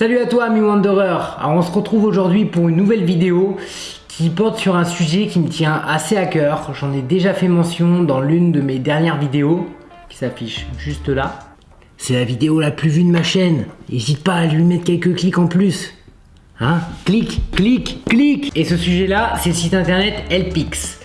Salut à toi ami Wanderer Alors on se retrouve aujourd'hui pour une nouvelle vidéo qui porte sur un sujet qui me tient assez à cœur. J'en ai déjà fait mention dans l'une de mes dernières vidéos qui s'affiche juste là. C'est la vidéo la plus vue de ma chaîne. N'hésite pas à lui mettre quelques clics en plus. Hein? Clique, clique, clique Et ce sujet-là, c'est le site internet Helpix.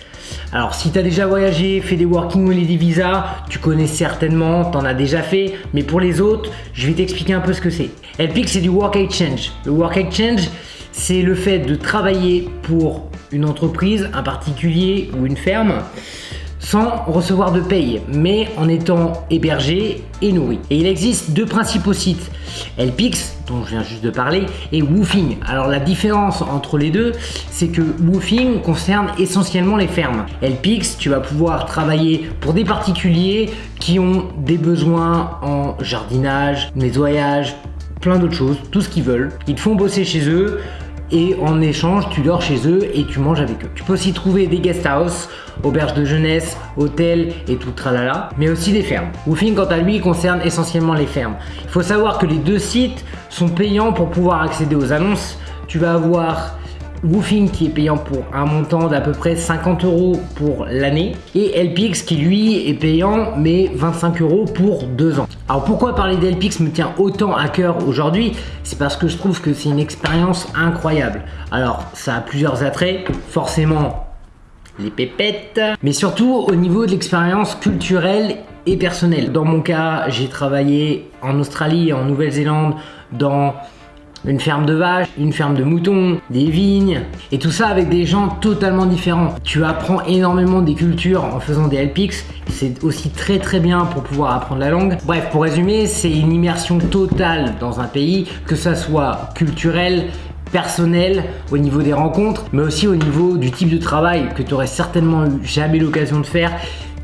Alors si tu as déjà voyagé, fait des working holiday visa, tu connais certainement, tu en as déjà fait, mais pour les autres, je vais t'expliquer un peu ce que c'est. Helpix c'est du work exchange. Le work exchange, c'est le fait de travailler pour une entreprise, un particulier ou une ferme sans recevoir de paye, mais en étant hébergé et nourri. Et il existe deux principaux sites, Helpix, dont je viens juste de parler, et Woofing. Alors la différence entre les deux, c'est que Woofing concerne essentiellement les fermes. Helpix, tu vas pouvoir travailler pour des particuliers qui ont des besoins en jardinage, nettoyage, plein d'autres choses, tout ce qu'ils veulent. Ils te font bosser chez eux, et en échange tu dors chez eux et tu manges avec eux. Tu peux aussi trouver des guest house, auberges de jeunesse, hôtels et tout tralala, mais aussi des fermes. Woofing quant à lui concerne essentiellement les fermes. Il faut savoir que les deux sites sont payants pour pouvoir accéder aux annonces. Tu vas avoir Woofing qui est payant pour un montant d'à peu près 50 euros pour l'année et LPX qui lui est payant mais 25 euros pour deux ans. Alors pourquoi parler d'LPX me tient autant à cœur aujourd'hui? C'est parce que je trouve que c'est une expérience incroyable. Alors ça a plusieurs attraits, forcément les pépettes, mais surtout au niveau de l'expérience culturelle et personnelle. Dans mon cas, j'ai travaillé en Australie et en Nouvelle-Zélande dans une ferme de vaches, une ferme de moutons, des vignes, et tout ça avec des gens totalement différents. Tu apprends énormément des cultures en faisant des LPX, c'est aussi très très bien pour pouvoir apprendre la langue. Bref, pour résumer, c'est une immersion totale dans un pays, que ça soit culturel, personnel au niveau des rencontres, mais aussi au niveau du type de travail que tu aurais certainement jamais l'occasion de faire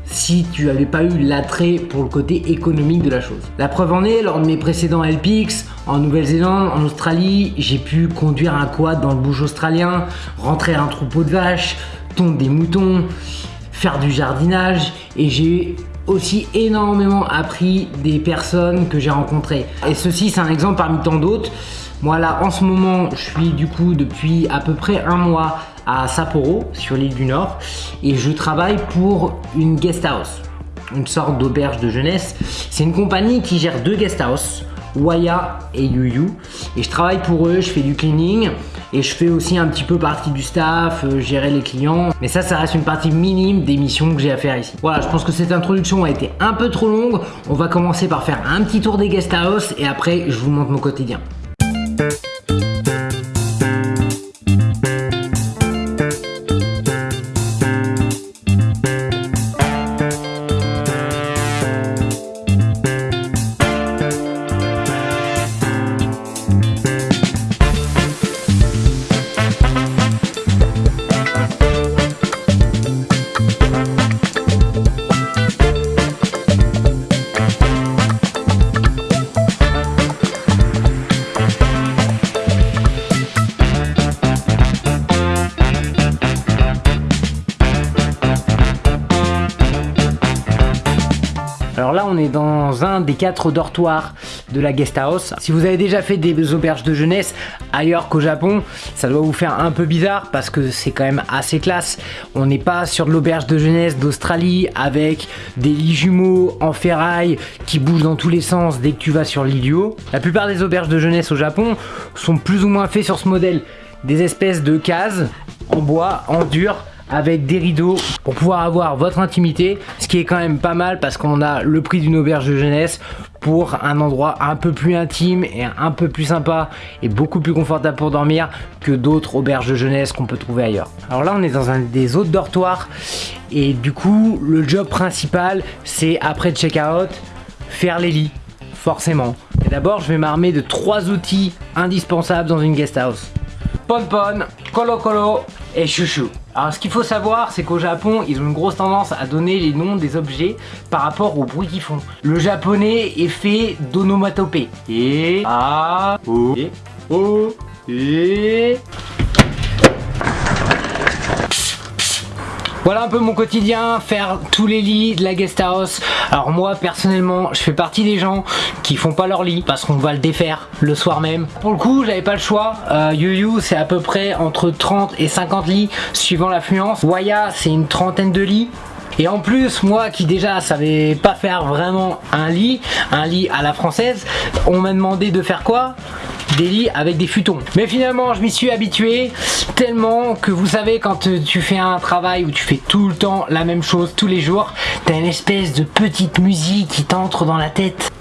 si tu n'avais pas eu l'attrait pour le côté économique de la chose. La preuve en est, lors de mes précédents LPX, en Nouvelle-Zélande, en Australie, j'ai pu conduire un quad dans le bouge australien, rentrer un troupeau de vaches, tondre des moutons, faire du jardinage et j'ai aussi énormément appris des personnes que j'ai rencontrées. Et ceci, c'est un exemple parmi tant d'autres. Moi là, en ce moment, je suis du coup depuis à peu près un mois à Sapporo, sur l'île du Nord, et je travaille pour une guest house, une sorte d'auberge de jeunesse. C'est une compagnie qui gère deux guest house, Waya et Yuyu, et je travaille pour eux, je fais du cleaning, et je fais aussi un petit peu partie du staff, euh, gérer les clients. Mais ça, ça reste une partie minime des missions que j'ai à faire ici. Voilà, je pense que cette introduction a été un peu trop longue. On va commencer par faire un petit tour des guest house et après, je vous montre mon quotidien. Alors là, on est dans un des quatre dortoirs de la guest house. Si vous avez déjà fait des auberges de jeunesse ailleurs qu'au Japon, ça doit vous faire un peu bizarre parce que c'est quand même assez classe. On n'est pas sur de l'auberge de jeunesse d'Australie avec des lits jumeaux en ferraille qui bougent dans tous les sens dès que tu vas sur l'idiot. La plupart des auberges de jeunesse au Japon sont plus ou moins faits sur ce modèle. Des espèces de cases en bois, en dur, avec des rideaux pour pouvoir avoir votre intimité ce qui est quand même pas mal parce qu'on a le prix d'une auberge de jeunesse pour un endroit un peu plus intime et un peu plus sympa et beaucoup plus confortable pour dormir que d'autres auberges de jeunesse qu'on peut trouver ailleurs. Alors là on est dans un des autres dortoirs et du coup le job principal c'est après check-out faire les lits forcément. D'abord je vais m'armer de trois outils indispensables dans une guest house. Pon-pon, colo-colo et chouchou. Alors ce qu'il faut savoir, c'est qu'au Japon, ils ont une grosse tendance à donner les noms des objets par rapport au bruit qu'ils font. Le japonais est fait d'onomatopée. Et A O et et Voilà un peu mon quotidien, faire tous les lits de la guest house. Alors moi personnellement, je fais partie des gens qui font pas leur lit parce qu'on va le défaire le soir même. Pour le coup, j'avais pas le choix. Euh, Yu c'est à peu près entre 30 et 50 lits suivant l'affluence. Waya, c'est une trentaine de lits. Et en plus, moi qui déjà savais pas faire vraiment un lit, un lit à la française, on m'a demandé de faire quoi? Des lits avec des futons. Mais finalement, je m'y suis habitué tellement que vous savez, quand tu fais un travail où tu fais tout le temps la même chose tous les jours, t'as une espèce de petite musique qui t'entre dans la tête.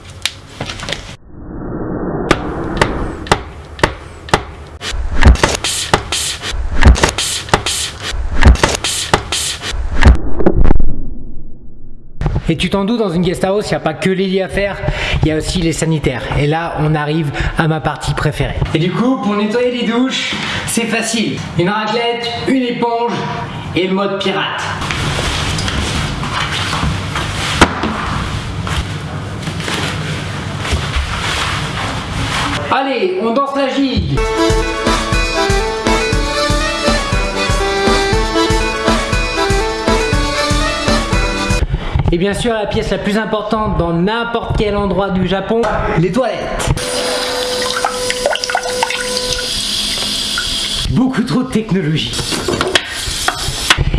Et tu t'en doutes, dans une guest house, il n'y a pas que les lits à faire, il y a aussi les sanitaires. Et là, on arrive à ma partie préférée. Et du coup, pour nettoyer les douches, c'est facile. Une raclette, une éponge et le mode pirate. Allez, on danse la gigue Et bien sûr, la pièce la plus importante dans n'importe quel endroit du Japon, les toilettes. Beaucoup trop de technologie.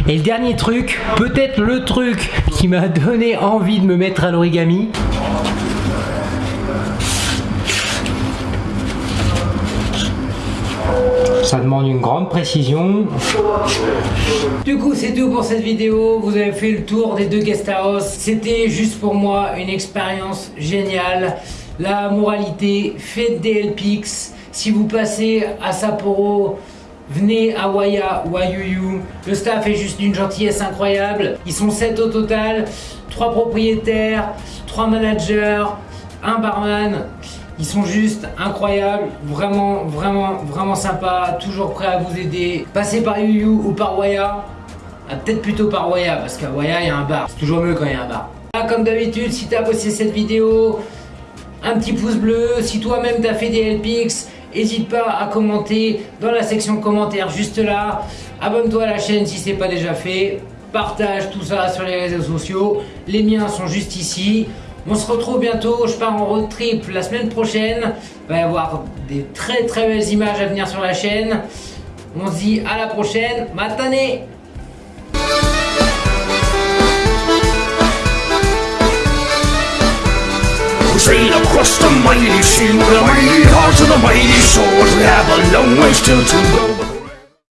Et le dernier truc, peut-être le truc qui m'a donné envie de me mettre à l'origami, ça demande une grande précision. Du coup, c'est tout pour cette vidéo. Vous avez fait le tour des deux guest house. C'était juste pour moi une expérience géniale. La moralité, faites des LPX. Si vous passez à Sapporo, venez à Waya ou à. Le staff est juste d'une gentillesse incroyable. Ils sont 7 au total, 3 propriétaires, 3 managers, un barman. Ils sont juste incroyables, vraiment, vraiment, vraiment sympas, toujours prêts à vous aider. Passez par Yu ou par Waya, ah, peut-être plutôt par Waya, parce qu'à Waya, il y a un bar. C'est toujours mieux quand il y a un bar. comme d'habitude, si tu as bossé cette vidéo, un petit pouce bleu. Si toi-même tu as fait des LPX, n'hésite pas à commenter dans la section commentaires juste là. Abonne-toi à la chaîne si ce n'est pas déjà fait. Partage tout ça sur les réseaux sociaux. Les miens sont juste ici. On se retrouve bientôt, je pars en road trip la semaine prochaine. Il va y avoir des très très belles images à venir sur la chaîne. On se dit à la prochaine, go.